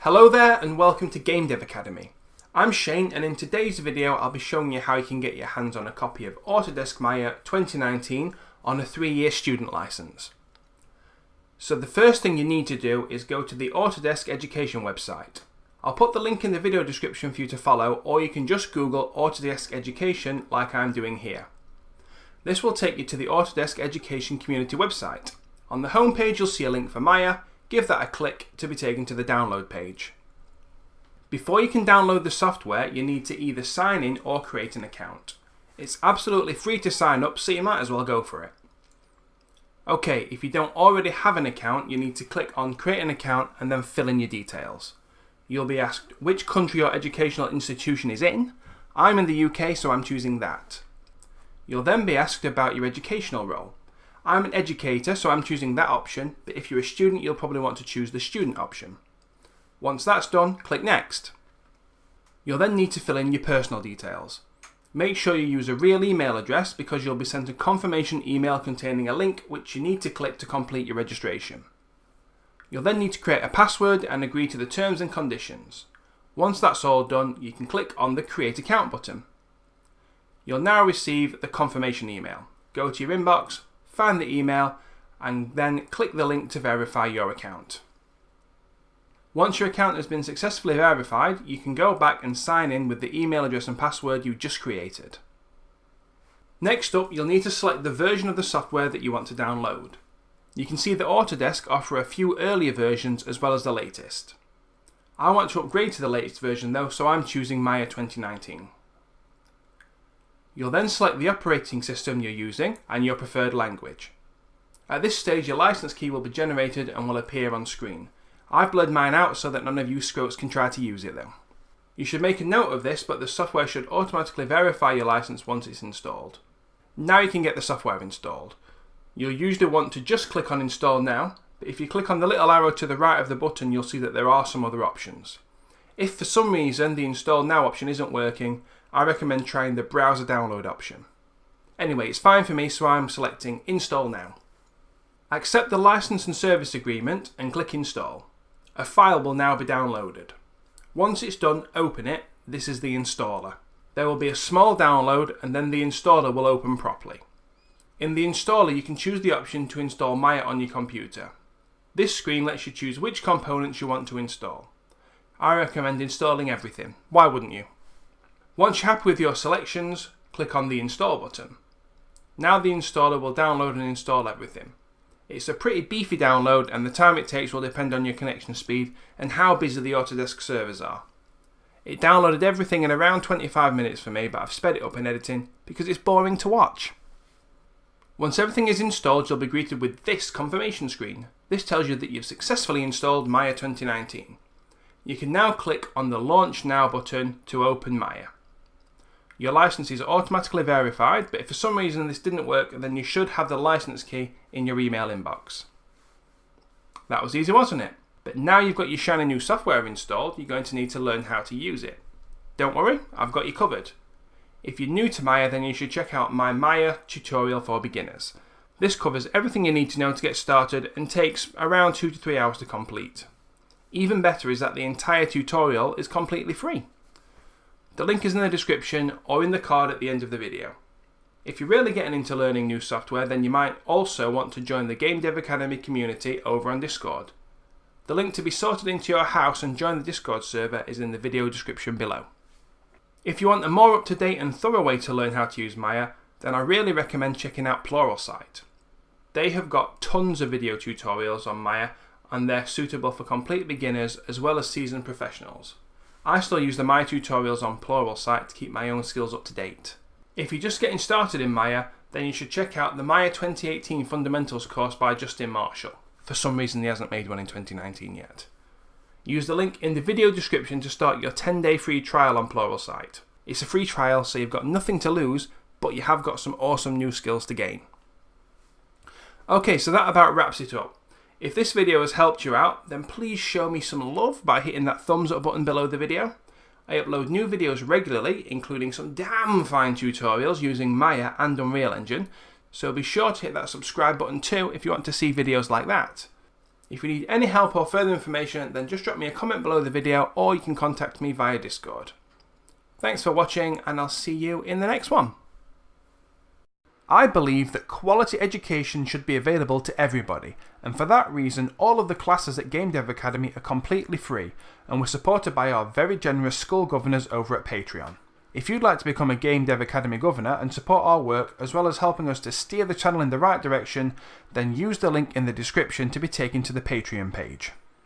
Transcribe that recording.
Hello there and welcome to Game Dev Academy. I'm Shane and in today's video I'll be showing you how you can get your hands on a copy of Autodesk Maya 2019 on a 3-year student license. So the first thing you need to do is go to the Autodesk Education website. I'll put the link in the video description for you to follow or you can just Google Autodesk Education like I'm doing here. This will take you to the Autodesk Education Community website. On the homepage you'll see a link for Maya, give that a click to be taken to the download page. Before you can download the software, you need to either sign in or create an account. It's absolutely free to sign up, so you might as well go for it. Okay, if you don't already have an account, you need to click on create an account and then fill in your details. You'll be asked which country your educational institution is in. I'm in the UK, so I'm choosing that. You'll then be asked about your educational role. I'm an educator, so I'm choosing that option, but if you're a student, you'll probably want to choose the student option. Once that's done, click Next. You'll then need to fill in your personal details. Make sure you use a real email address because you'll be sent a confirmation email containing a link which you need to click to complete your registration. You'll then need to create a password and agree to the terms and conditions. Once that's all done, you can click on the Create Account button. You'll now receive the confirmation email. Go to your inbox, find the email, and then click the link to verify your account. Once your account has been successfully verified, you can go back and sign in with the email address and password you just created. Next up, you'll need to select the version of the software that you want to download. You can see that Autodesk offer a few earlier versions as well as the latest. I want to upgrade to the latest version though, so I'm choosing Maya 2019. You'll then select the operating system you're using and your preferred language. At this stage your license key will be generated and will appear on screen. I've blurred mine out so that none of you scrotes can try to use it though. You should make a note of this but the software should automatically verify your license once it's installed. Now you can get the software installed. You'll usually want to just click on install now, but if you click on the little arrow to the right of the button you'll see that there are some other options. If for some reason the install now option isn't working, I recommend trying the browser download option. Anyway, it's fine for me so I'm selecting install now. Accept the license and service agreement and click install. A file will now be downloaded. Once it's done, open it. This is the installer. There will be a small download and then the installer will open properly. In the installer you can choose the option to install Maya on your computer. This screen lets you choose which components you want to install. I recommend installing everything, why wouldn't you? Once you're happy with your selections, click on the install button. Now the installer will download and install everything. It's a pretty beefy download and the time it takes will depend on your connection speed and how busy the Autodesk servers are. It downloaded everything in around 25 minutes for me but I've sped it up in editing because it's boring to watch. Once everything is installed you'll be greeted with this confirmation screen. This tells you that you've successfully installed Maya 2019. You can now click on the Launch Now button to open Maya. Your license is automatically verified, but if for some reason this didn't work, then you should have the license key in your email inbox. That was easy, wasn't it? But now you've got your shiny new software installed, you're going to need to learn how to use it. Don't worry, I've got you covered. If you're new to Maya, then you should check out my Maya tutorial for beginners. This covers everything you need to know to get started and takes around 2 to 3 hours to complete. Even better is that the entire tutorial is completely free. The link is in the description or in the card at the end of the video. If you're really getting into learning new software, then you might also want to join the Game Dev Academy community over on Discord. The link to be sorted into your house and join the Discord server is in the video description below. If you want a more up-to-date and thorough way to learn how to use Maya, then I really recommend checking out Pluralsight. They have got tons of video tutorials on Maya and they're suitable for complete beginners as well as seasoned professionals. I still use the Maya tutorials on Plural Pluralsight to keep my own skills up to date. If you're just getting started in Maya, then you should check out the Maya 2018 Fundamentals course by Justin Marshall. For some reason he hasn't made one in 2019 yet. Use the link in the video description to start your 10 day free trial on Pluralsight. It's a free trial so you've got nothing to lose, but you have got some awesome new skills to gain. Okay, so that about wraps it up. If this video has helped you out, then please show me some love by hitting that thumbs up button below the video. I upload new videos regularly, including some damn fine tutorials using Maya and Unreal Engine, so be sure to hit that subscribe button too if you want to see videos like that. If you need any help or further information, then just drop me a comment below the video or you can contact me via Discord. Thanks for watching and I'll see you in the next one. I believe that quality education should be available to everybody, and for that reason all of the classes at Game Dev Academy are completely free, and we're supported by our very generous school governors over at Patreon. If you'd like to become a Game Dev Academy governor and support our work, as well as helping us to steer the channel in the right direction, then use the link in the description to be taken to the Patreon page.